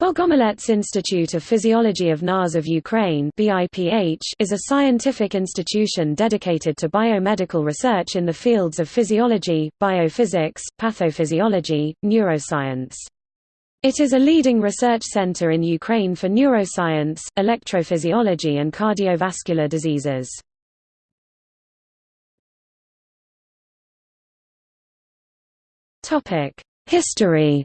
Bogomolets Institute of Physiology of NAS of Ukraine is a scientific institution dedicated to biomedical research in the fields of physiology, biophysics, pathophysiology, neuroscience. It is a leading research center in Ukraine for neuroscience, electrophysiology and cardiovascular diseases. History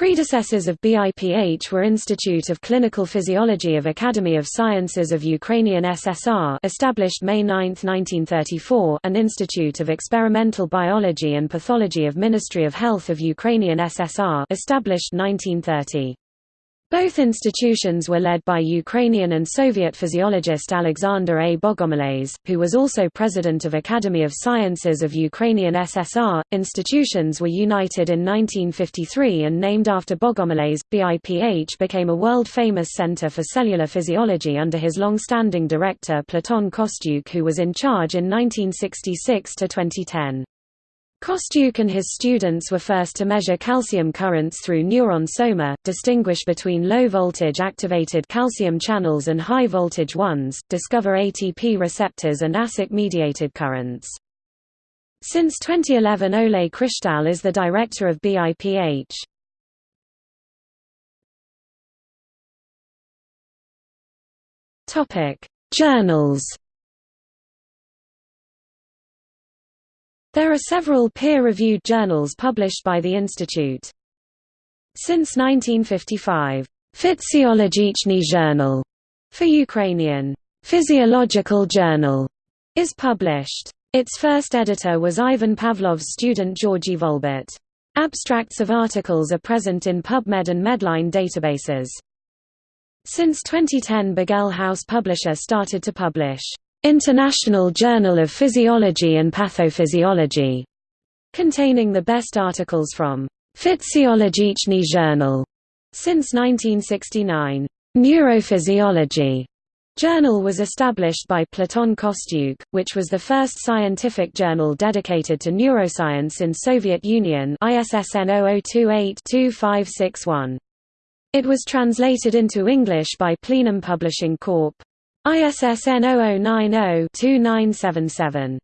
Predecessors of BIPH were Institute of Clinical Physiology of Academy of Sciences of Ukrainian SSR established May 9, 1934 and Institute of Experimental Biology and Pathology of Ministry of Health of Ukrainian SSR established 1930. Both institutions were led by Ukrainian and Soviet physiologist Alexander A. Bogomolets, who was also president of Academy of Sciences of Ukrainian SSR. Institutions were united in 1953 and named after Bogomolets. BIPH became a world famous center for cellular physiology under his long standing director Platon Kostyuk, who was in charge in 1966 to 2010. Kostyuk and his students were first to measure calcium currents through neuron soma, distinguish between low-voltage activated calcium channels and high-voltage ones, discover ATP receptors and ASIC-mediated currents. Since 2011 Ole Krishtal is the director of BIPH. Journals There are several peer-reviewed journals published by the institute. Since 1955, Physiologichny Journal for Ukrainian Physiological Journal is published. Its first editor was Ivan Pavlov's student Georgy Folbort. Abstracts of articles are present in PubMed and Medline databases. Since 2010 Begell House Publisher started to publish International Journal of Physiology and Pathophysiology, containing the best articles from Physiologichny Journal since 1969. Neurophysiology journal was established by Platon Kostyuk, which was the first scientific journal dedicated to neuroscience in Soviet Union ISSN 0028-2561. It was translated into English by Plenum Publishing Corp. ISSN 0090-2977.